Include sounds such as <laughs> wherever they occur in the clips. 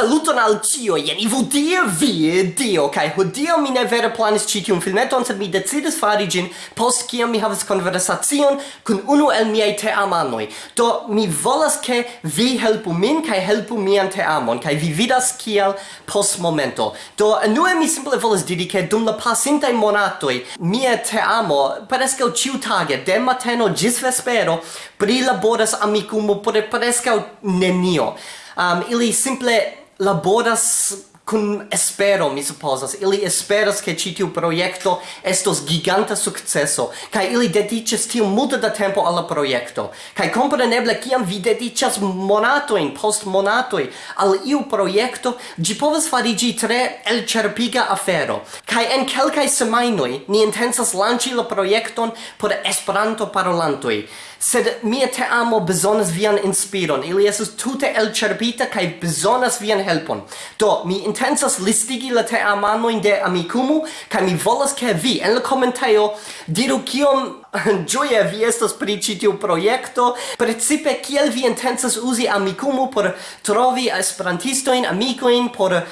Saluton al cio, jen ivu die vi, dio, kai hodio mi ne vere planis ci tiun filmeton, sed mi decidis fari gin post kiam mi havas konversacion kun unu el miei teamanoj. Do, mi volas ke vi helpu min, kai helpu mian teamon, kai vi vidas kiel post momento. Do, nue mi simple volas diri ke dum la pasintai monatoi, mia teamo, prescau ciu tage, de mateno gis vespero, prilaboras amikumo por prescau nenio. Um, ili simple laboras kun espero mi supposas. Ili esperas ke ĉi tiu projekto estos giganta sukceso kaj ili dediĉas tiom multe da tempo al la projekto. Kaj kompreneble kiam vi dediĉas monatojn post monatoj al iu projekto ĝi povas fariĝi tre elĉerpiga afero. Kaj en kelkaj semajnoj ni intencas lanĉi la projekton por Esperanto parolantoj sed mia te amo bezonas vian inspiron. Ili estas tute elĉerpita kaj bezonas vian helpon. Do mi intensas listigi la te amanoin de Amikumu, kai mi volas ke vi en la komentejo diru kiom <laughs> gioia vi estas pri ĉi tiu projekto, precipe kiel vi intensas uzi Amikumu por trovi esperantistojn, amikojn, por uh,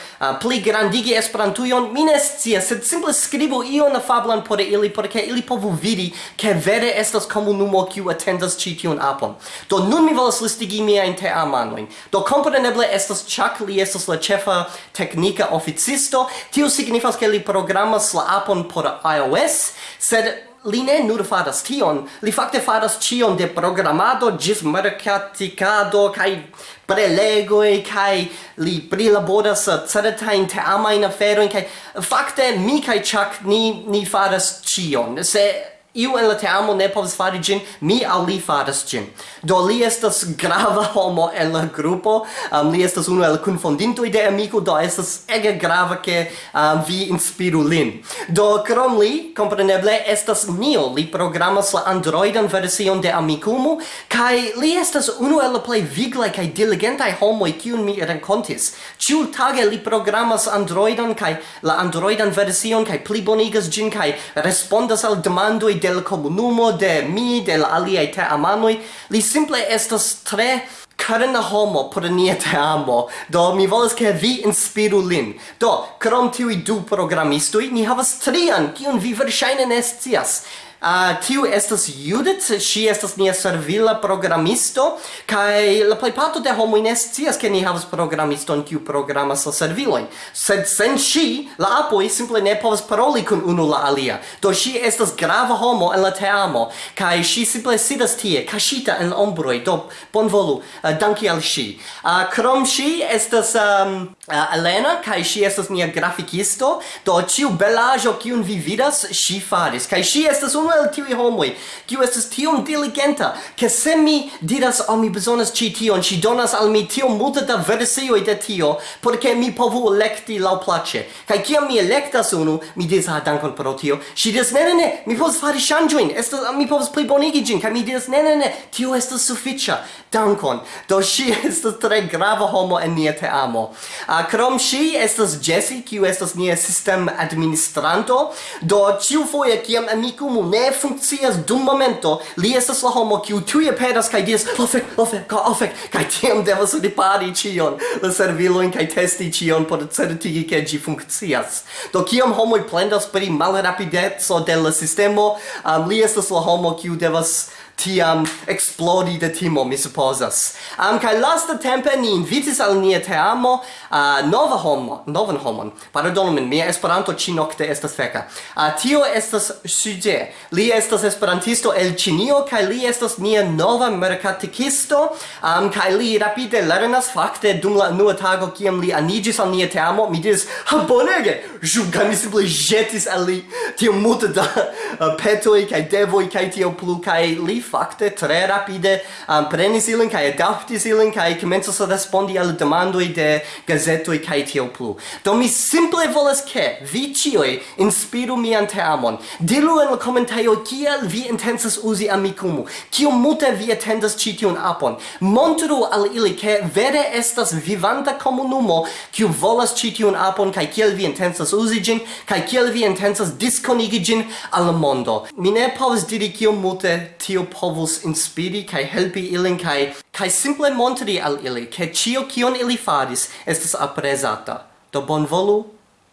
pli grandigi Esperantujon. Mi ne scias, sed simple skribu ion afablan por ili, por ke ili povu vidi ke vere estas komunumo kiu atendas ĉi tiun apon. Do nun mi volas listigi miajn teamanojn. Do kompreneble estas ĉak li estas la ĉefa tekniko teknika oficisto, tio signifas ke li programas la apon por iOS, sed li ne nur faras tion, li fakte faras cion de programado gis mercaticado kai prelegoi kai li prilaboras certain teamain aferoin kai fakte mi kai Chuck ni, ni faras cion se iu en la teamo ne povas fari ĝin mi al li faras ĝin do li estas grava <laughs> homo en la grupo um, li estas unu el kunfondintoj de amiko do estas ege grava ke um, vi inspiru lin. Do krom li kompreneble estas nio li programas la androidan version de amikumu kaj li estas unu el la plej viglaj kaj diligentaj homoj kiun mi renkontis. Ĉiutage li programas androidan kaj la androidan version kaj plibonigas ĝin kaj respondas al demandoj de del comunumo, de mi, del aliai te amanoi, li simple estas tre carna homo por nia te amo, do mi volas ke vi inspiru lin. Do, krom tiui du programistui, ni havas trian, kiun vi verŝajne ne scias. Uh, tiu estas Judith, si estas nia servila programisto, kai la plejparto de homoj ne scias ke ni havas programiston kiu programas la servilojn. Sed sen ŝi, la apoj simple ne povas paroli kun unu la alia. Do ŝi estas grava homo en la teamo, kaj ŝi simple sidas tie, kaŝita en ombroj, do bonvolu uh, danki al ŝi. Uh, krom ŝi estas um, uh, Elena, kaj ŝi estas nia grafikisto, do ĉiu belaĵo kiun vi vidas, ŝi faris, kaj ŝi estas unu unu el tiui homoi, kiu estes tion diligenta, ke se mi diras al mi besonas ci tion, ci donas al mi tiom multe da versioi de tio, porque mi povu electi lau place. Kai ciam mi electas unu, mi diras ah, dankon pro tio, ci diras ne, ne, ne, mi povas fari shangioin, estas, mi povus plibonigi gin, kai mi diras ne, ne, ne, tio estas sufficia, dankon. Do si <laughs> estas tre grava homo en nia te amo. Uh, krom si estas Jesse, kiu estas nia sistem administranto, do ciu foie ciam amicum ne ne funkcias dum momento, li estas la homo kiu tuj aperas kaj diras ofek, ofek, fek kaj tiam devas ripari ĉion, la servilojn kaj testi ĉion por certigi ke ĝi funkcias. Do kiam homoj plendas pri malrapideco de la sistemo, um, li estas la homo kiu devas tiam explodi de timo, mi supposas. Um, kai lasta tempe ni invitis al nia teamo uh, nova homo, novan homon. Pardonu min, mia esperanto ci nocte estas feca. Uh, tio estas Suje. Li estas esperantisto el Cinio, kai li estas nia nova mercaticisto, um, kai li rapide lernas fakte dum la nua tago kiam li anigis al nia teamo, mi diris, ha bonege! Ju, kai mi simple jetis al li tio multe da uh, petoi, kai devoi, kai tio plu, kai li fakte tre rapide um, prenis ilin kaj adaptis ilin kaj komencas respondi al demandoj de gazetoj kaj tio plu. Do mi simple volas ke vi ĉiuj inspiru mian teamon. Diru en la komentejo kiel vi intencas uzi Amikumu, kiom multe vi atendas ĉi tiun apon. Montru al ili ke vere estas vivanta komunumo kiu volas ĉi tiun apon kaj kiel vi intencas uzi ĝin kaj kiel vi intencas diskonigi ĝin al mondo. Mi ne povas diri kiom multe tio povus inspiri kaj helpi ilin kaj kaj simple montri al ili ke ĉio kion ili faris estas aprezata do bonvolu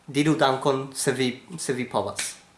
diru dankon se vi se vi povas.